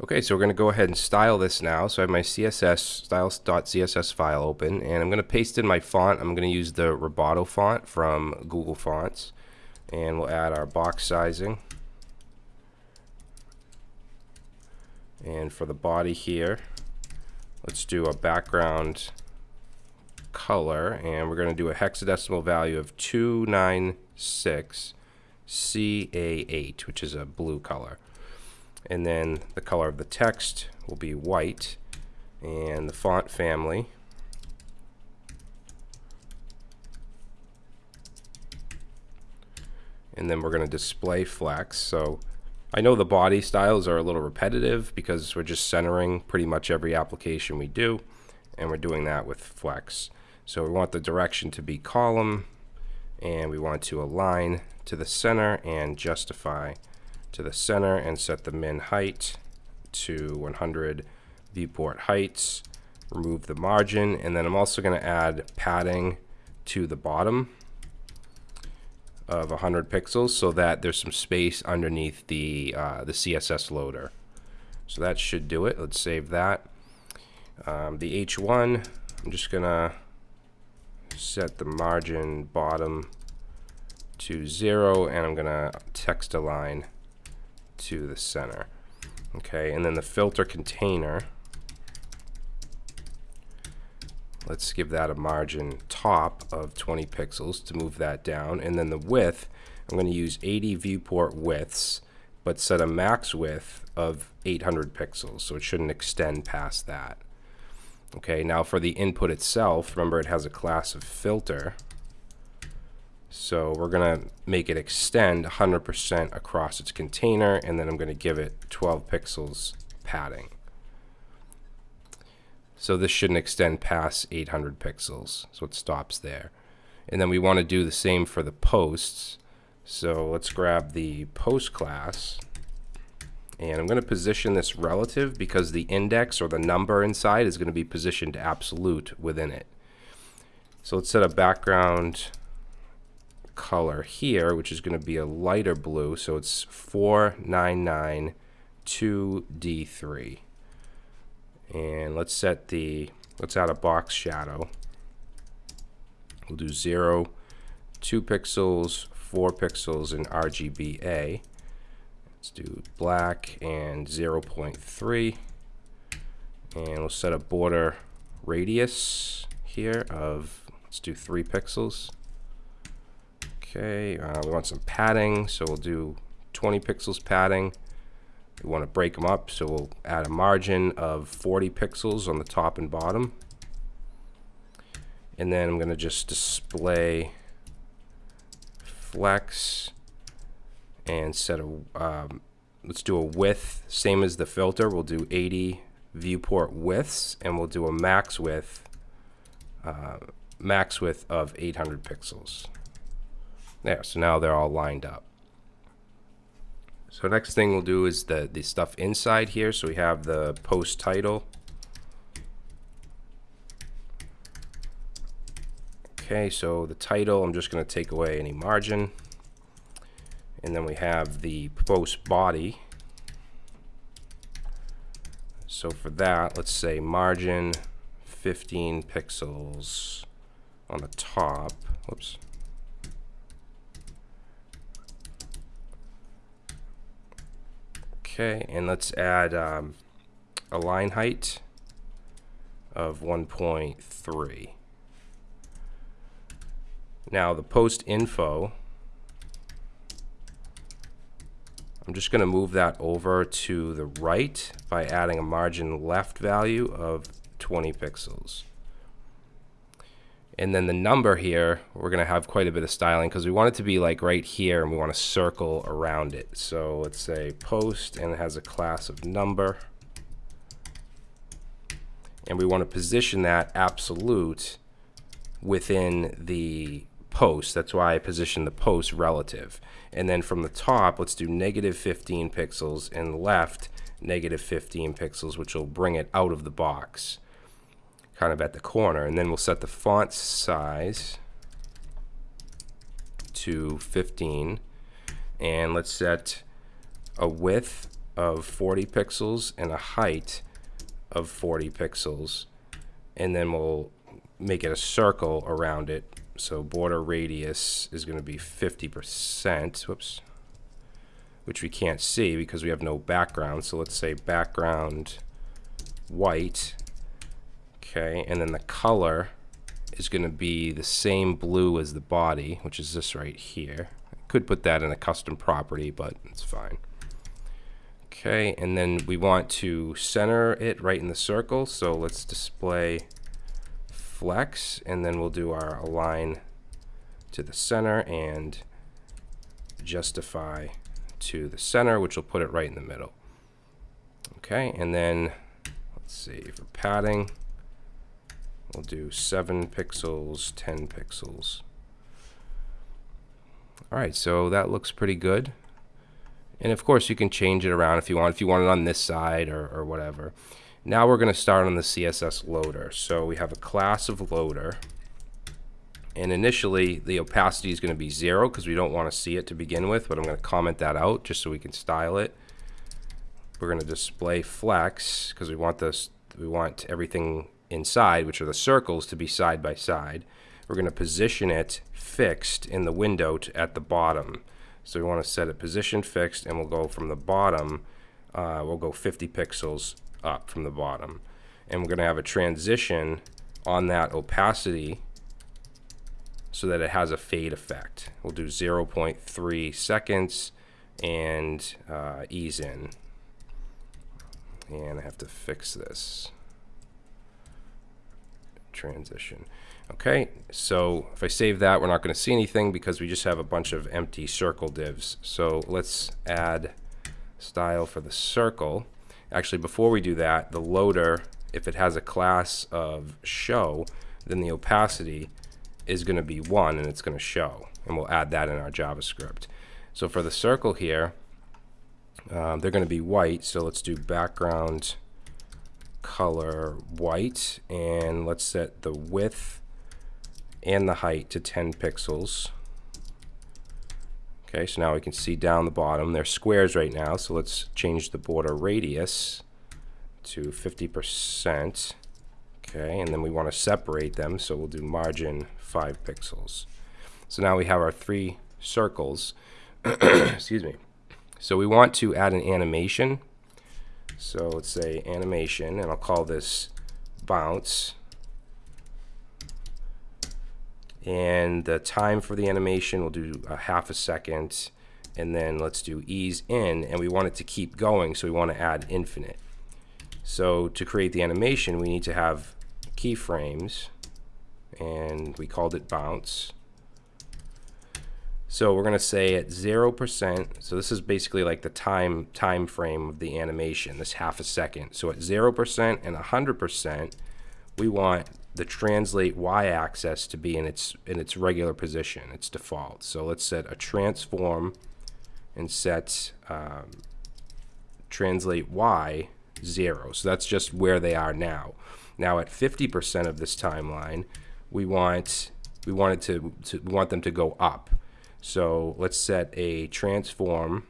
Okay, so we're going to go ahead and style this now. So I have my CSS styles.css file open, and I'm going to paste in my font. I'm going to use the Roboto font from Google Fonts, and we'll add our box sizing. And for the body here, let's do a background color, and we're going to do a hexadecimal value of 296 CA8, which is a blue color and then the color of the text will be white. And the font family and then we're going to display flex so I know the body styles are a little repetitive because we're just centering pretty much every application we do. And we're doing that with flex so we want the direction to be column. And we want to align to the center and justify to the center and set the min height to 100 viewport heights remove the margin and then I'm also going to add padding to the bottom of 100 pixels so that there's some space underneath the uh, the CSS loader. So that should do it. Let's save that. Um, the H1 I'm just gonna set the margin bottom to zero and I'm gonna text align to the center. Okay, and then the filter container, let's give that a margin top of 20 pixels to move that down. And then the width, I'm going to use 80 viewport widths, but set a max width of 800 pixels, so it shouldn't extend past that. Okay, now for the input itself, remember it has a class of filter. So we're going to make it extend 100% across its container, and then I'm going to give it 12 pixels padding. So this shouldn't extend past 800 pixels, so it stops there. And then we want to do the same for the posts. So let's grab the post class, and I'm going to position this relative because the index or the number inside is going to be positioned absolute within it. So let's set a background color here, which is going to be a lighter blue. So it's 4992D3. And let's set the, let's add a box shadow. We'll do 0, 2 pixels, 4 pixels in RGBA. Let's do black and 0.3. And we'll set a border radius here of, let's do 3 pixels. Okay, uh, we want some padding, so we'll do 20 pixels padding. We want to break them up, so we'll add a margin of 40 pixels on the top and bottom. And then I'm going to just display flex and set a, um, let's do a width, same as the filter, we'll do 80 viewport widths, and we'll do a max width, uh, max width of 800 pixels. There, so now they're all lined up. So next thing we'll do is the, the stuff inside here. So we have the post title. Okay, so the title, I'm just going to take away any margin. And then we have the post body. So for that, let's say margin 15 pixels on the top. Whoops. Okay, and let's add um, a line height of 1.3. Now the post info, I'm just going to move that over to the right by adding a margin left value of 20 pixels. And then the number here, we're going to have quite a bit of styling because we want it to be like right here and we want to circle around it. So let's say post and it has a class of number. And we want to position that absolute within the post. That's why I position the post relative. And then from the top, let's do negative 15 pixels and left negative 15 pixels, which will bring it out of the box kind of at the corner. And then we'll set the font size to 15. And let's set a width of 40 pixels and a height of 40 pixels. And then we'll make it a circle around it. So border radius is going to be 50%. Whoops. Which we can't see because we have no background. So let's say background white. Okay, and then the color is going to be the same blue as the body, which is this right here. I could put that in a custom property, but it's fine. Okay, and then we want to center it right in the circle. So let's display flex, and then we'll do our align to the center and justify to the center, which will put it right in the middle. Okay, and then let's see, for padding, We'll do 7 pixels, 10 pixels. Alright, so that looks pretty good. And of course you can change it around if you want, if you want it on this side or, or whatever. Now we're going to start on the CSS loader. So we have a class of loader. And initially the opacity is going to be 0 because we don't want to see it to begin with, but I'm going to comment that out just so we can style it. We're going to display flex because we want this we want everything inside, which are the circles, to be side by side. We're going to position it fixed in the window at the bottom. So we want to set it position fixed, and we'll go from the bottom, uh, we'll go 50 pixels up from the bottom. And we're going to have a transition on that opacity so that it has a fade effect. We'll do 0.3 seconds and uh, ease in. And I have to fix this transition. Okay, so if I save that, we're not going to see anything because we just have a bunch of empty circle divs. So let's add style for the circle. Actually, before we do that, the loader, if it has a class of show, then the opacity is going to be 1 and it's going to show. And we'll add that in our JavaScript. So for the circle here, um, they're going to be white. So let's do background color white and let's set the width and the height to 10 pixels. Okay, so now we can see down the bottom. They're squares right now, so let's change the border radius to 50%. Okay, and then we want to separate them, so we'll do margin 5 pixels. So now we have our three circles. Excuse me. So we want to add an animation so let's say animation, and I'll call this bounce. And the time for the animation, we'll do a half a second. And then let's do ease in, and we want it to keep going, so we want to add infinite. So to create the animation, we need to have keyframes, and we called it bounce. So we're going to say at 0%, so this is basically like the time time frame of the animation, this half a second. So at 0% and 100%, we want the translate y-axis to be in its in its regular position, its default. So let's set a transform and set um, translate y 0. So that's just where they are now. Now at 50% of this timeline, we want we wanted to, to we want them to go up. So let's set a transform,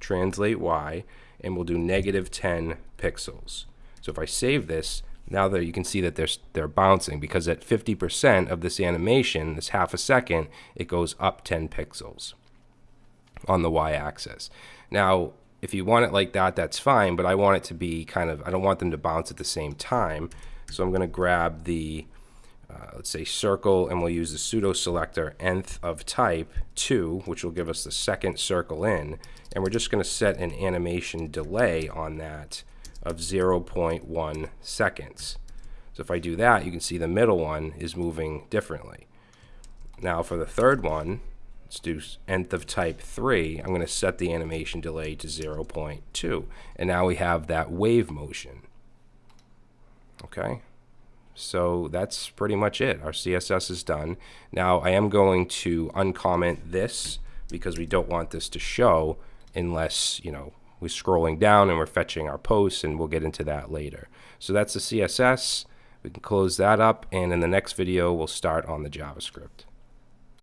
translate y, and we'll do negative 10 pixels. So if I save this, now that you can see that they're, they're bouncing because at 50% of this animation, this half a second, it goes up 10 pixels on the y-axis. Now, if you want it like that, that's fine, but I want it to be kind of, I don't want them to bounce at the same time. So I'm going to grab the uh, let's say circle, and we'll use the pseudo selector nth of type 2, which will give us the second circle in. And we're just going to set an animation delay on that of 0.1 seconds. So if I do that, you can see the middle one is moving differently. Now for the third one, let's do nth of type 3, I'm going to set the animation delay to 0.2. And now we have that wave motion. Okay. So that's pretty much it. Our CSS is done. Now I am going to uncomment this because we don't want this to show unless, you know, we're scrolling down and we're fetching our posts and we'll get into that later. So that's the CSS. We can close that up and in the next video we'll start on the JavaScript.